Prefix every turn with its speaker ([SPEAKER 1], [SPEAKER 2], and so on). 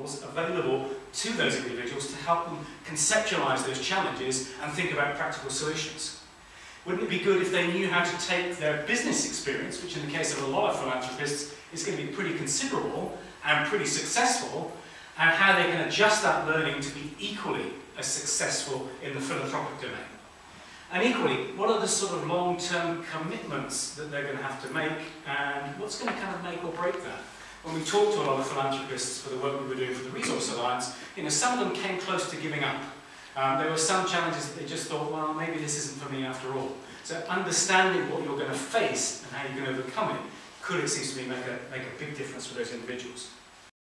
[SPEAKER 1] models available to those individuals to help them conceptualize those challenges and think about practical solutions. Wouldn't it be good if they knew how to take their business experience, which in the case of a lot of philanthropists is going to be pretty considerable and pretty successful, and how they can adjust that learning to be equally as successful in the philanthropic domain? And equally, what are the sort of long-term commitments that they're going to have to make and what's going to kind of make or break that? When we talked to a lot of philanthropists for the work we were doing for the Resource Alliance, you know, some of them came close to giving up. Um, there were some challenges that they just thought, well, maybe this isn't for me after all. So understanding what you're going to face and how you're going to overcome it could, it seems to me, make a, make a big difference for those individuals.